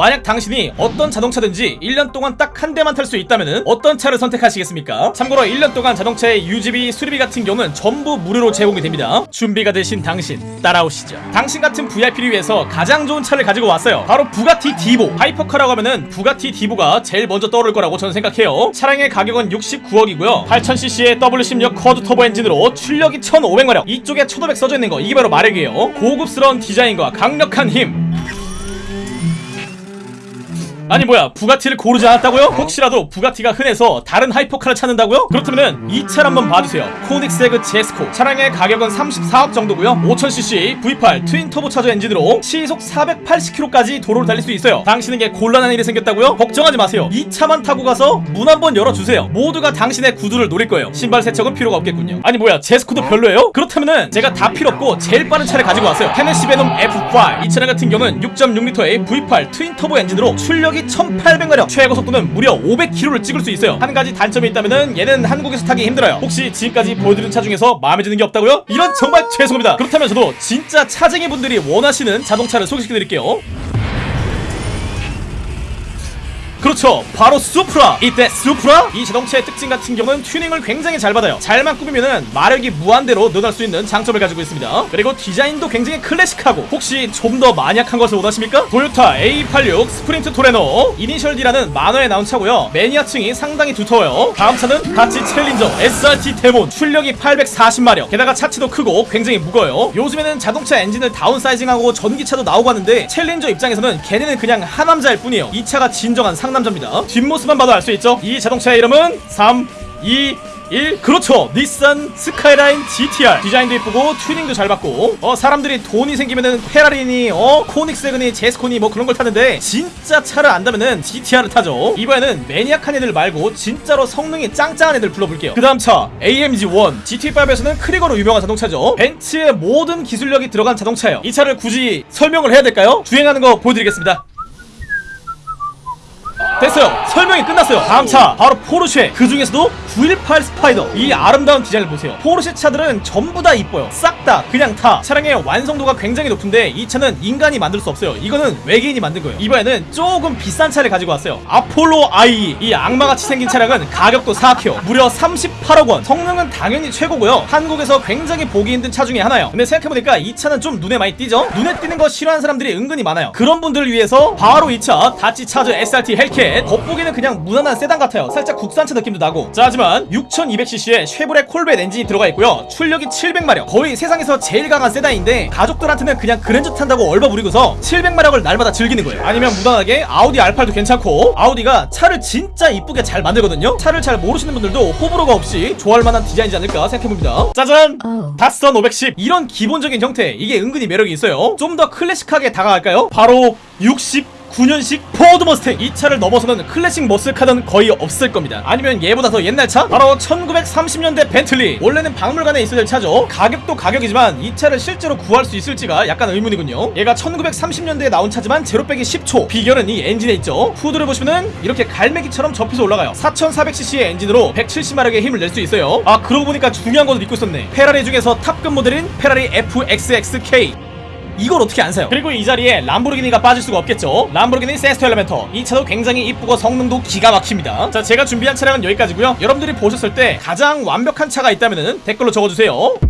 만약 당신이 어떤 자동차든지 1년 동안 딱 한 대만 탈 수 있다면 어떤 차를 선택하시겠습니까? 참고로 1년 동안 자동차의 유지비, 수리비 같은 경우는 전부 무료로 제공이 됩니다. 준비가 되신 당신 따라오시죠. 당신 같은 VIP를 위해서 가장 좋은 차를 가지고 왔어요. 바로 부가티 디보. hypercar라고 하면은 부가티 디보가 제일 먼저 떠오를 거라고 저는 생각해요. 차량의 가격은 69억이고요. 8000cc의 W16 quad turbo 엔진으로 출력이 1500마력. 이쪽에 1500 써져 있는 거 이게 바로 마력이에요. 고급스러운 디자인과 강력한 힘. 아니 뭐야 부가티를 고르지 않았다고요? 혹시라도 부가티가 흔해서 다른 hypercar를 찾는다고요? 그렇다면 이 차를 한번 봐주세요. 코닉세그 제스코. 차량의 가격은 34억 정도고요. 5000cc V8 twin turbocharger 엔진으로 시속 480km까지 도로를 달릴 수 있어요. 당신에게 곤란한 일이 생겼다고요? 걱정하지 마세요. 이 차만 타고 가서 문 한번 열어주세요. 모두가 당신의 구두를 노릴 거예요. 신발 세척은 필요가 없겠군요. 아니 뭐야 제스코도 별로예요? 그렇다면은 제가 다 필요 없고 제일 빠른 차를 가지고 왔어요. 헤네시 베놈 F5 이 차량 같은 경우는 6.6L의 V8 twin turbo 엔진으로 출력이 1800마력. 최고 속도는 무려 500km를 찍을 수 있어요. 한 가지 단점이 있다면은 얘는 한국에서 타기 힘들어요. 혹시 지금까지 보여드린 차 중에서 마음에 드는 게 없다고요? 이런 정말 죄송합니다. 그렇다면 저도 진짜 차쟁이 분들이 원하시는 자동차를 소개시켜드릴게요 그렇죠. 바로 수프라. 이때 수프라? 이 자동차의 특징 같은 경우는 튜닝을 굉장히 잘 받아요. 잘만 꾸미면은 마력이 무한대로 늘어날 수 있는 장점을 가지고 있습니다. 그리고 디자인도 굉장히 클래식하고 혹시 좀더 마니악한 것을 원하십니까? 토요타 AE86 스프린터 트레노. 이니셜 D라는 만화에 나온 차고요. 매니아층이 상당히 두터워요. 다음 차는 닷지 챌린저 SRT 데몬. 출력이 840마력. 게다가 차체도 크고 굉장히 무거워요. 요즘에는 자동차 엔진을 다운사이징하고 전기차도 나오고 하는데 챌린저 입장에서는 걔네는 그냥 하남자일 뿐이에요. 이 차가 진정한 상 남자입니다. 뒷모습만 봐도 알 수 있죠? 이 자동차의 이름은 3 2 1 그렇죠. 닛산 스카이라인 GTR 디자인도 이쁘고 튜닝도 잘 받고. 어 사람들이 돈이 생기면은 페라리니 어 코닉세그니 제스코니 뭐 그런 걸 타는데 진짜 차를 안다면은 GTR을 타죠. 이번에는 매니악한 애들 말고 진짜로 성능이 짱짱한 애들 불러볼게요. 그 다음 차 AMG1 GT5에서는 크리거로 유명한 자동차죠. 벤츠의 모든 기술력이 들어간 자동차예요. 이 차를 굳이 설명을 해야 될까요? 주행하는 거 보여드리겠습니다 됐어요. 설명이 끝났어요. 다음 차 바로 포르쉐. 그 중에서도 918 스파이더. 이 아름다운 디자인을 보세요. 포르쉐 차들은 전부 다 이뻐요. 싹 다 그냥 타. 차량의 완성도가 굉장히 높은데 이 차는 인간이 만들 수 없어요. 이거는 외계인이 만든 거예요. 이번에는 조금 비싼 차를 가지고 왔어요. 아폴로 IE 이 악마같이 생긴 차량은 가격도 사악해요. 무려 38억원. 성능은 당연히 최고고요. 한국에서 굉장히 보기 힘든 차 중에 하나예요. 근데 생각해보니까 이 차는 좀 눈에 많이 띄죠? 눈에 띄는 거 싫어하는 사람들이 은근히 많아요. 그런 분들을 위해서 바로 이 차 닷지 차저 SRT 헬캣 겉보기는 그냥 무난한 세단 같아요. 살짝 국산차 느낌도 나고. 자 하지만 6200cc의 쉐보레 콜벳 엔진이 들어가 있고요. 출력이 700마력. 거의 세상에서 제일 강한 세단인데 가족들한테는 그냥 그랜저 탄다고 얼버무리고서 700마력을 날마다 즐기는 거예요. 아니면 무난하게 아우디 R8도 괜찮고 아우디가 차를 진짜 이쁘게 잘 만들거든요. 차를 잘 모르시는 분들도 호불호가 없이 좋아할 만한 디자인이지 않을까 생각해봅니다. 짜잔! 어. 닷선 510 이런 기본적인 형태 이게 은근히 매력이 있어요. 좀 더 클래식하게 다가갈까요? 바로 60 9년식 포드 머스탱 이 차를 넘어서는 클래식 머슬카는 거의 없을 겁니다. 아니면 얘보다 더 옛날 차? 바로 1930년대 벤틀리. 원래는 박물관에 있어야 될 차죠. 가격도 가격이지만 이 차를 실제로 구할 수 있을지가 약간 의문이군요. 얘가 1930년대에 나온 차지만 제로백이 10초. 비결은 이 엔진에 있죠. 후드를 보시면은 이렇게 갈매기처럼 접혀서 올라가요. 4400cc의 엔진으로 170마력의 힘을 낼 수 있어요. 아 그러고 보니까 중요한 것도 잊고 있었네. 페라리 중에서 탑급 모델인 페라리 FXXK 이걸 어떻게 안 사요? 그리고 이 자리에 람보르기니가 빠질 수가 없겠죠? 람보르기니 세스토 엘리멘터. 이 차도 굉장히 이쁘고 성능도 기가 막힙니다. 자 제가 준비한 차량은 여기까지고요. 여러분들이 보셨을 때 가장 완벽한 차가 있다면 댓글로 적어주세요